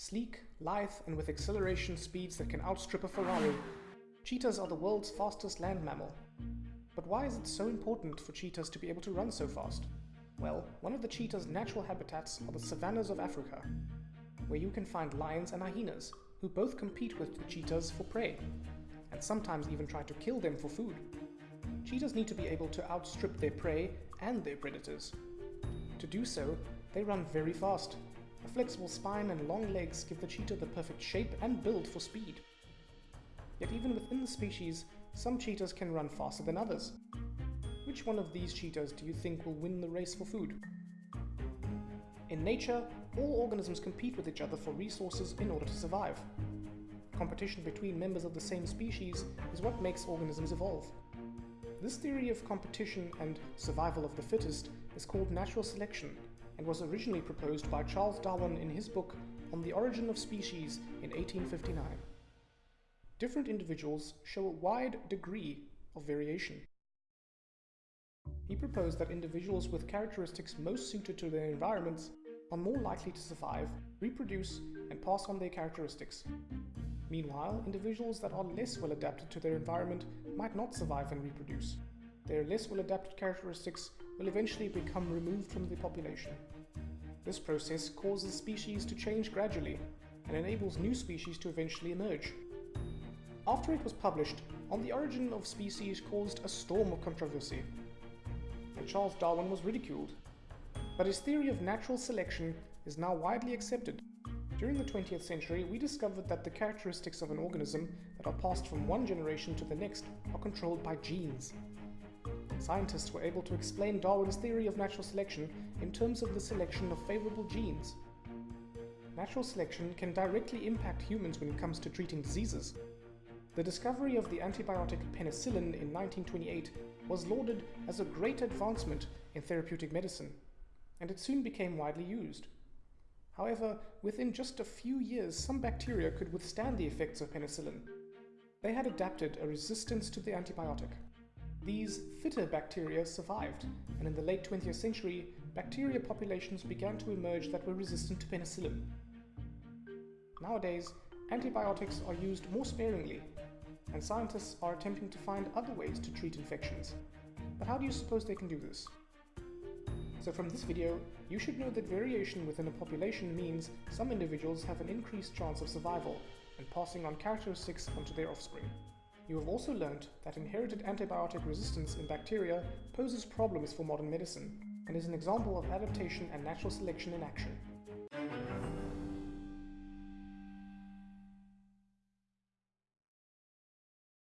Sleek, lithe, and with acceleration speeds that can outstrip a Ferrari, cheetahs are the world's fastest land mammal. But why is it so important for cheetahs to be able to run so fast? Well, one of the cheetah's natural habitats are the savannas of Africa, where you can find lions and hyenas, who both compete with the cheetahs for prey, and sometimes even try to kill them for food. Cheetahs need to be able to outstrip their prey and their predators. To do so, they run very fast. A flexible spine and long legs give the cheetah the perfect shape and build for speed. Yet even within the species, some cheetahs can run faster than others. Which one of these cheetahs do you think will win the race for food? In nature, all organisms compete with each other for resources in order to survive. Competition between members of the same species is what makes organisms evolve. This theory of competition and survival of the fittest is called natural selection and was originally proposed by Charles Darwin in his book On the Origin of Species in 1859. Different individuals show a wide degree of variation. He proposed that individuals with characteristics most suited to their environments are more likely to survive, reproduce, and pass on their characteristics. Meanwhile, individuals that are less well adapted to their environment might not survive and reproduce. Their less well adapted characteristics will eventually become removed from the population. This process causes species to change gradually and enables new species to eventually emerge. After it was published, On the Origin of Species caused a storm of controversy, and Charles Darwin was ridiculed. But his theory of natural selection is now widely accepted. During the 20th century, we discovered that the characteristics of an organism that are passed from one generation to the next are controlled by genes. Scientists were able to explain Darwin's theory of natural selection in terms of the selection of favorable genes. Natural selection can directly impact humans when it comes to treating diseases. The discovery of the antibiotic penicillin in 1928 was lauded as a great advancement in therapeutic medicine, and it soon became widely used. However, within just a few years, some bacteria could withstand the effects of penicillin. They had adapted a resistance to the antibiotic. These fitter bacteria survived, and in the late 20th century, bacteria populations began to emerge that were resistant to penicillin. Nowadays, antibiotics are used more sparingly and scientists are attempting to find other ways to treat infections. But how do you suppose they can do this? So from this video, you should know that variation within a population means some individuals have an increased chance of survival and passing on characteristics onto their offspring. You have also learned that inherited antibiotic resistance in bacteria poses problems for modern medicine and is an example of adaptation and natural selection in action.